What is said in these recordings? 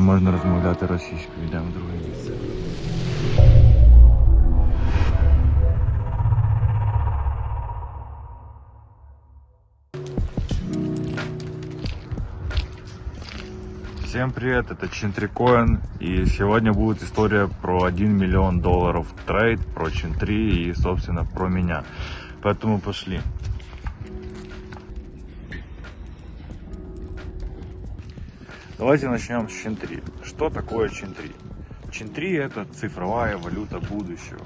Не можна розмовляти російською, йдемо в друге місце. Всем привет, это Чинтрикоин и сегодня будет история про 1 миллион долларов трейд, про Чинтри и собственно про меня. Поэтому пошли. Давайте начнем с Чинтри. Что такое Чинтри? Чинтри это цифровая валюта будущего.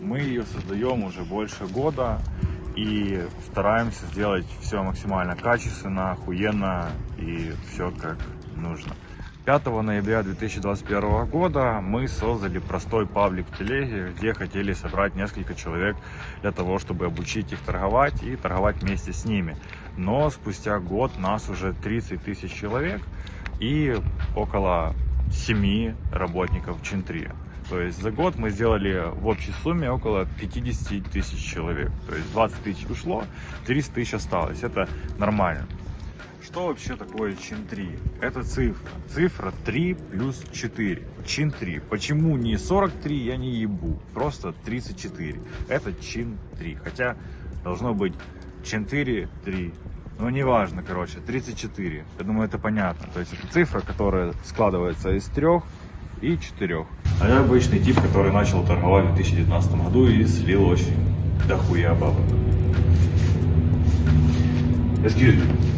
Мы ее создаем уже больше года и стараемся сделать все максимально качественно, охуенно и все как нужно. 5 ноября 2021 года мы создали простой паблик в телеге, где хотели собрать несколько человек для того, чтобы обучить их торговать и торговать вместе с ними. Но спустя год нас уже 30 тысяч человек и около 7 работников Чинтри. То есть за год мы сделали в общей сумме около 50 тысяч человек. То есть 20 тысяч ушло, 300 тысяч осталось. Это нормально. Что вообще такое чин 3? Это цифра. Цифра 3 плюс 4. Чин 3. Почему не 43, я не ебу. Просто 34. Это чин 3. Хотя должно быть 4, 3. Но неважно, короче, 34. Я думаю, это понятно. То есть это цифра, которая складывается из трех и четырех. А я обычный тип, который начал торговать в 2019 году и слил очень дохуя бабок. Excuse me.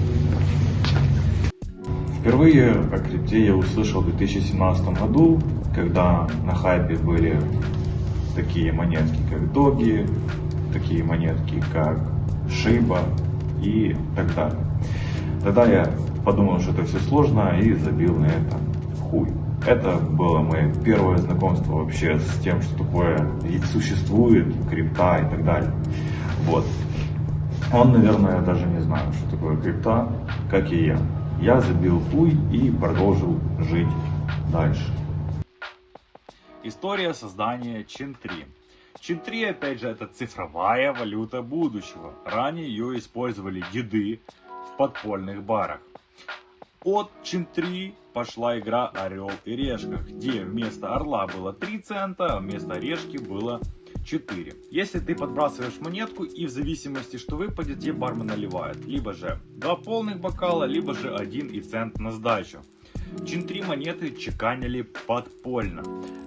Впервые о крипте я услышал в 2017 году, когда на хайпе были такие монетки, как Доги, такие монетки, как Шиба и так далее. Тогда я подумал, что это все сложно и забил на это хуй. Это было мое первое знакомство вообще с тем, что такое существует, крипта и так далее. Вот. Он, наверное, даже не знает, что такое крипта, как и я. Я забил хуй и продолжил жить дальше. История создания Чин-3. Чин-3, опять же, это цифровая валюта будущего. Ранее ее использовали деды в подпольных барах. От Чин-3 пошла игра Орел и Решка, где вместо орла было 3 цента, а вместо решки было 4. Если ты подбрасываешь монетку и в зависимости, что выпадет, тебе бармен наливает. Либо же 2 полных бокала, либо же 1 и цент на сдачу. Чин 3 монеты чеканили подпольно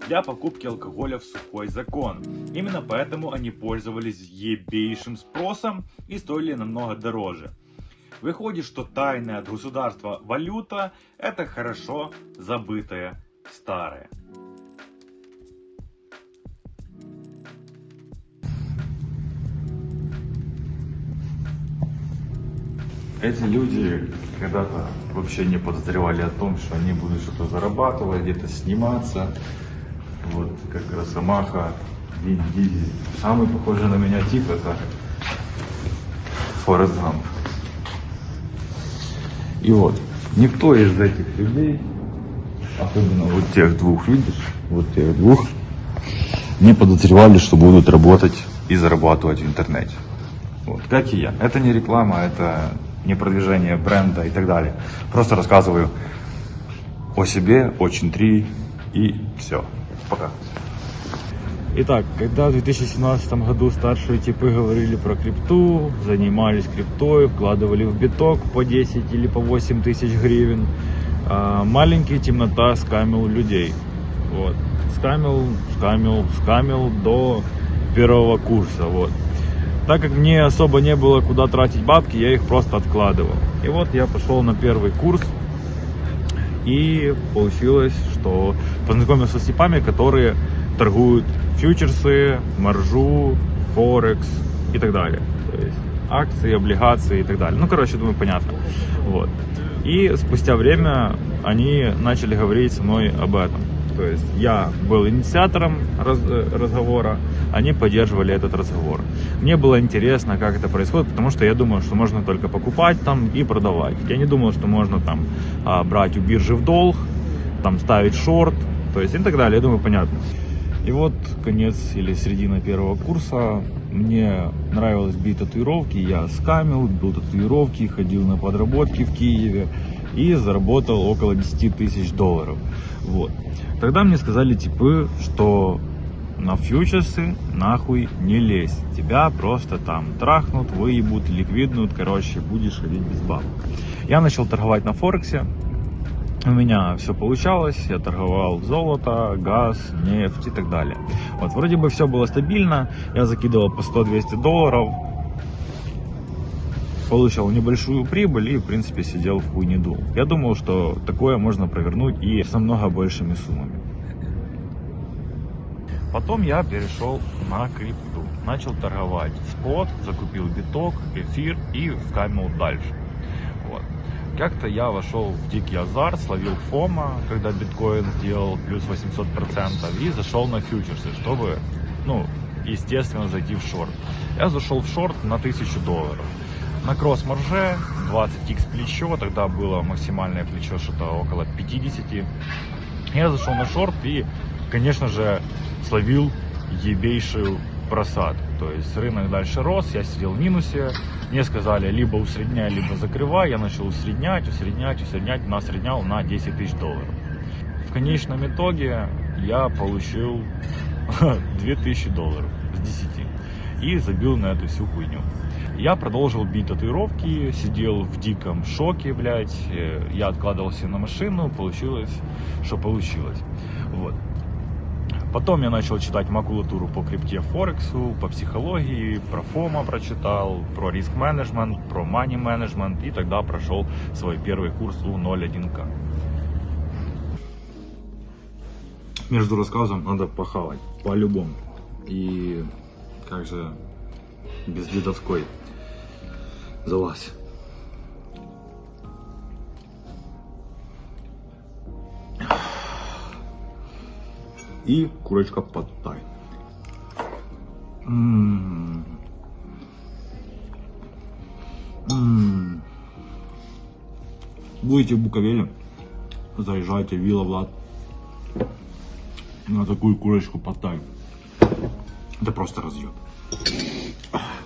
для покупки алкоголя в сухой закон. Именно поэтому они пользовались ебейшим спросом и стоили намного дороже. Выходит, что тайная от государства валюта это хорошо забытая старая. Эти люди когда-то вообще не подозревали о том, что они будут что-то зарабатывать, где-то сниматься. Вот как Росомаха, Вин Дизель. Самый похожий на меня тип это Форест Гамп. И вот, никто из этих людей, особенно вот тех двух, видишь, вот тех двух, не подозревали, что будут работать и зарабатывать в интернете. Вот, как и я. Это не реклама, это не продвижение бренда и так далее. Просто рассказываю о себе, очень три и все. Пока. Итак, когда в 2017 году старшие типы говорили про крипту, занимались криптой, вкладывали в биток по 10 или по 8 тысяч гривен, а маленький темнота скамил людей. Вот. Скамил, скамил, скамил до первого курса. Вот. Так как мне особо не было куда тратить бабки, я их просто откладывал. И вот я пошел на первый курс. И получилось, что познакомился с типами, которые торгуют фьючерсы, маржу, форекс и так далее. То есть акции, облигации и так далее. Ну, короче, думаю, понятно. Вот. И спустя время они начали говорить со мной об этом. То есть я был инициатором раз, э, разговора, они поддерживали этот разговор. Мне было интересно, как это происходит, потому что я думал, что можно только покупать там и продавать. Я не думал, что можно там а, брать у биржи в долг, там ставить шорт, то есть и так далее. Я думаю, понятно. И вот конец или середина первого курса. Мне нравилось бить татуировки. Я скамил, бил татуировки, ходил на подработки в Киеве. И заработал около 10 тысяч долларов. Вот. Тогда мне сказали типы, что на фьючерсы нахуй не лезь. Тебя просто там трахнут, выебут, ликвиднут, короче, будешь ходить без бабок. Я начал торговать на Форексе. У меня все получалось, я торговал золото, газ, нефть и так далее. Вот, вроде бы все было стабильно, я закидывал по 100-200 долларов, получал небольшую прибыль и, в принципе, сидел в хуйне дул. Я думал, что такое можно провернуть и с намного большими суммами. Потом я перешел на крипту. Начал торговать спот, закупил биток, эфир и вкамил дальше. Вот. Как-то я вошел в дикий азарт, словил фома, когда биткоин сделал плюс 800% и зашел на фьючерсы, чтобы, ну, естественно, зайти в шорт. Я зашел в шорт на 1000 долларов. На кросс-марже 20x плечо, тогда было максимальное плечо что-то около 50. Я зашел на шорт и, конечно же, словил ебейшую просадку. То есть рынок дальше рос, я сидел в минусе. Мне сказали, либо усредняй, либо закрывай. Я начал усреднять, усреднять, усреднять. Насреднял на 10 тысяч долларов. В конечном итоге я получил 2000 долларов с 10 и забил на эту всю хуйню. Я продолжил бить татуировки, сидел в диком шоке, блядь. Э, я откладывался на машину, получилось, что получилось. Вот. Потом я начал читать макулатуру по крипте Форексу, по психологии, про ФОМа прочитал, про риск менеджмент, про мани менеджмент и тогда прошел свой первый курс у 01К. Между рассказом надо похавать, по-любому. И как же без дедовской залазь. И курочка подтай. М-м-м. М-м. Будете в Буковеле, заезжайте в Вилла Влад на такую курочку подтай. Это просто разъеб.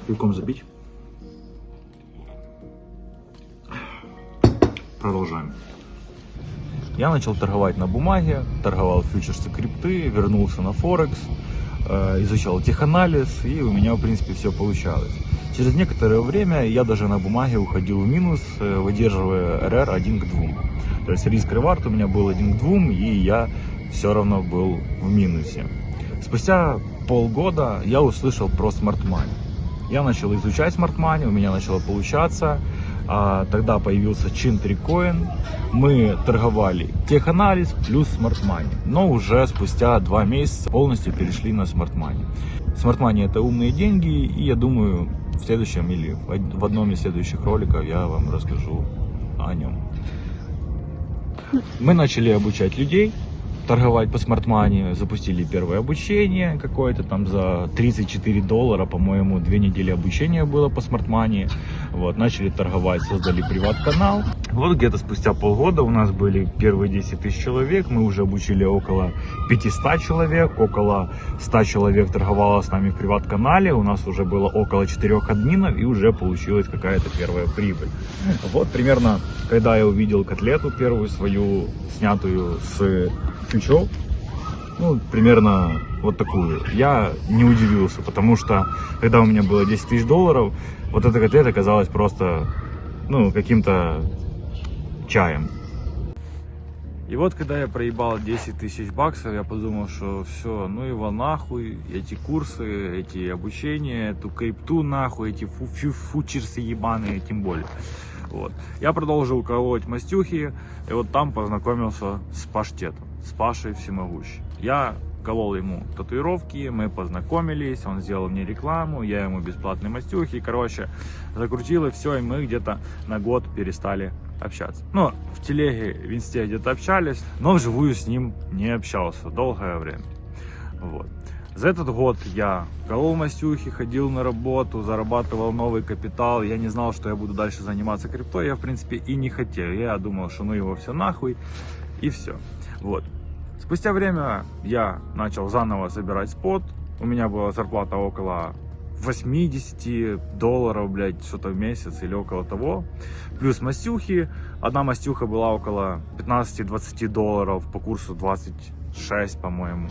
Пивком забить. Продолжаем. Я начал торговать на бумаге, торговал фьючерсы крипты, вернулся на Форекс, э, изучал теханализ, и у меня, в принципе, все получалось. Через некоторое время я даже на бумаге уходил в минус, э, выдерживая РР 1 к 2. То есть риск ревард у меня был 1 к 2, и я все равно был в минусе. Спустя полгода я услышал про Smart Money. Я начал изучать Smart Money, у меня начало получаться. А, тогда появился Чинтрикоин. Мы торговали теханализ плюс Smart Money. Но уже спустя два месяца полностью перешли на Smart Money. Smart Money это умные деньги. И я думаю, в следующем или в одном из следующих роликов я вам расскажу о нем. Мы начали обучать людей торговать по смартмане, запустили первое обучение какое-то там за 34 доллара, по-моему, две недели обучения было по смартмане. Вот, начали торговать, создали приват-канал. Вот где-то спустя полгода у нас были первые 10 тысяч человек, мы уже обучили около 500 человек, около 100 человек торговало с нами в приват-канале, у нас уже было около 4 админов и уже получилась какая-то первая прибыль. Вот примерно, когда я увидел котлету первую свою, снятую с ключов, ну, примерно вот такую. Я не удивился, потому что, когда у меня было 10 тысяч долларов, вот эта котлета казалась просто, ну, каким-то чаем. И вот, когда я проебал 10 тысяч баксов, я подумал, что все, ну его нахуй, эти курсы, эти обучения, эту крипту нахуй, эти фу фу фучерсы ебаные, тем более. Вот. Я продолжил колоть мастюхи, и вот там познакомился с паштетом с Пашей Всемогущим. Я колол ему татуировки, мы познакомились, он сделал мне рекламу, я ему бесплатные мастюхи, короче, закрутило все, и мы где-то на год перестали общаться. Ну, в телеге, в инсте где-то общались, но вживую с ним не общался долгое время. Вот. За этот год я колол мастюхи, ходил на работу, зарабатывал новый капитал. Я не знал, что я буду дальше заниматься криптой. Я, в принципе, и не хотел. Я думал, что ну его все нахуй, и все. Вот. Спустя время я начал заново собирать спот. У меня была зарплата около 80 долларов, блядь, что-то в месяц или около того. Плюс мастюхи. Одна мастюха была около 15-20 долларов по курсу 26, по-моему.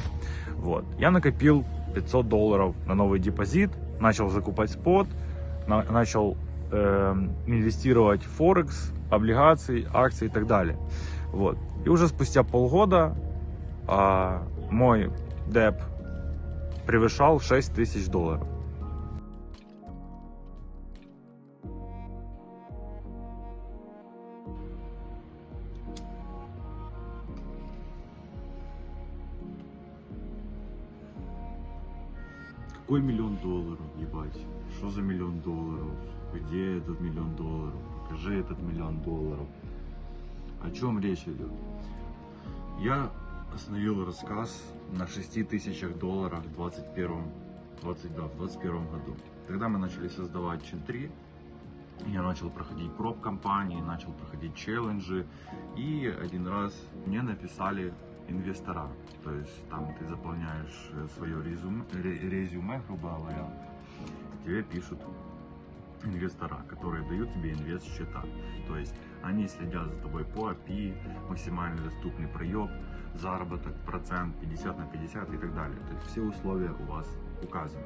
Вот. Я накопил 500 долларов на новый депозит, начал закупать спот, на- начал э, инвестировать в Форекс, облигации, акции и так далее. Вот. И уже спустя полгода а, мой деп превышал 6 тысяч долларов. Какой миллион долларов, ебать? Что за миллион долларов? Где этот миллион долларов? Покажи этот миллион долларов. О чем речь идет? Я остановил рассказ на 6 тысячах долларов в 21 20, да, в 21 году. Тогда мы начали создавать Чин 3. Я начал проходить проб компании, начал проходить челленджи. И один раз мне написали инвестора. То есть там ты заполняешь э, свое резюме, ре- резюме, грубо говоря, тебе пишут инвестора, которые дают тебе инвест-счета. То есть они следят за тобой по API, максимально доступный проеб, заработок, процент 50 на 50 и так далее. То есть все условия у вас указаны.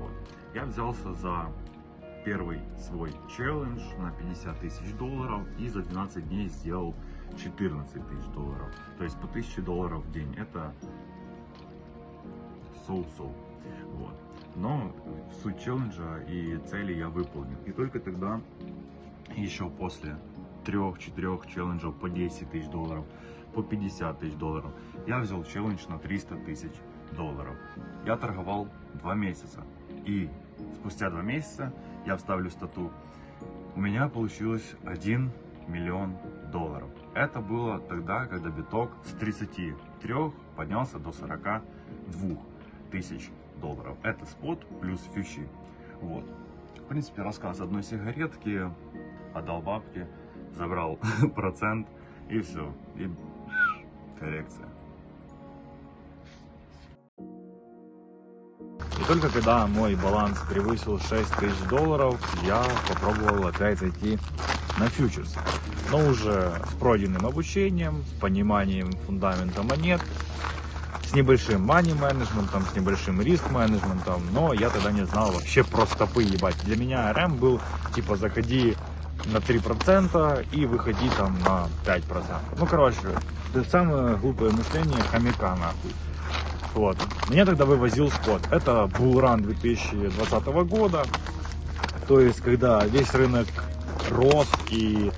Вот. Я взялся за первый свой челлендж на 50 тысяч долларов и за 12 дней сделал 14 тысяч долларов. То есть по 1000 долларов в день. Это соу-соу. Вот. Но суть челленджа и цели я выполнил. И только тогда, еще после трех-четырех челленджев по 10 тысяч долларов, по 50 тысяч долларов, я взял челлендж на 300 тысяч долларов. Я торговал два месяца. И спустя два месяца я вставлю стату. У меня получилось 1 миллион долларов. Это было тогда, когда биток с 33 поднялся до 42 тысяч долларов. Это спот плюс фьючи. Вот. В принципе, рассказ одной сигаретки, отдал бабки, забрал процент и все. И коррекция. И только когда мой баланс превысил 6 тысяч долларов, я попробовал опять зайти на фьючерс. Но уже с пройденным обучением, с пониманием фундамента монет, с небольшим money менеджментом, с небольшим риск менеджментом, но я тогда не знал вообще про стопы ебать. Для меня РМ был типа заходи на 3% и выходи там на 5%. Ну короче, это самое глупое мышление хомяка нахуй. Вот. Меня тогда вывозил спот. Это булран 2020 года. То есть, когда весь рынок рос и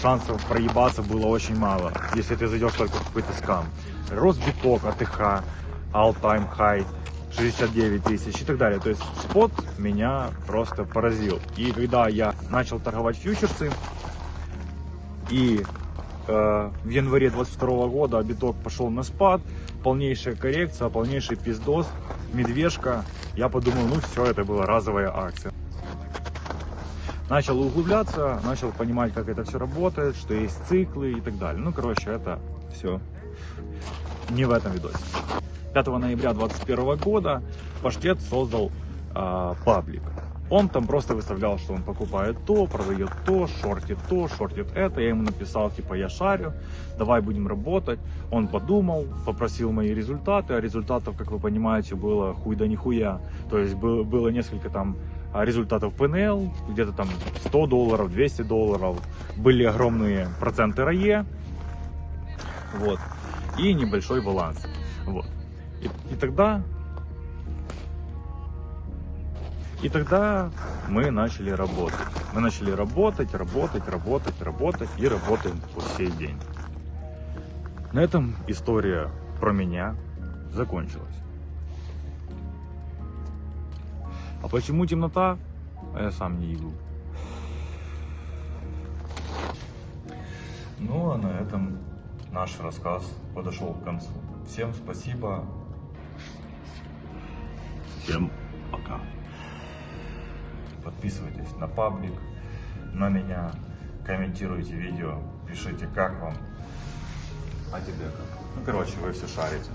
шансов проебаться было очень мало, если ты зайдешь только в какой-то скам. Рос биток, АТХ, all time high, 69 тысяч и так далее. То есть спот меня просто поразил. И когда я начал торговать фьючерсы, и э, в январе 22 года биток пошел на спад, полнейшая коррекция, полнейший пиздос, медвежка. Я подумал, ну все, это была разовая акция. Начал углубляться, начал понимать, как это все работает, что есть циклы и так далее. Ну, короче, это все не в этом видосе. 5 ноября 2021 года Паштет создал а, паблик. Он там просто выставлял, что он покупает то, продает то, шортит то, шортит это. Я ему написал, типа, я шарю, давай будем работать. Он подумал, попросил мои результаты, а результатов, как вы понимаете, было хуй да нихуя. То есть было, было несколько там результатов ПНЛ, где-то там 100 долларов, 200 долларов. Были огромные проценты РАЕ, вот, и небольшой баланс. Вот. И, и тогда и тогда мы начали работать. Мы начали работать, работать, работать, работать и работаем по сей день. На этом история про меня закончилась. Почему темнота? А я сам не ебу. Ну а на этом наш рассказ подошел к концу. Всем спасибо. Всем пока. Подписывайтесь на паблик, на меня, комментируйте видео, пишите, как вам. А тебе как? Ну, короче, вы все шарите.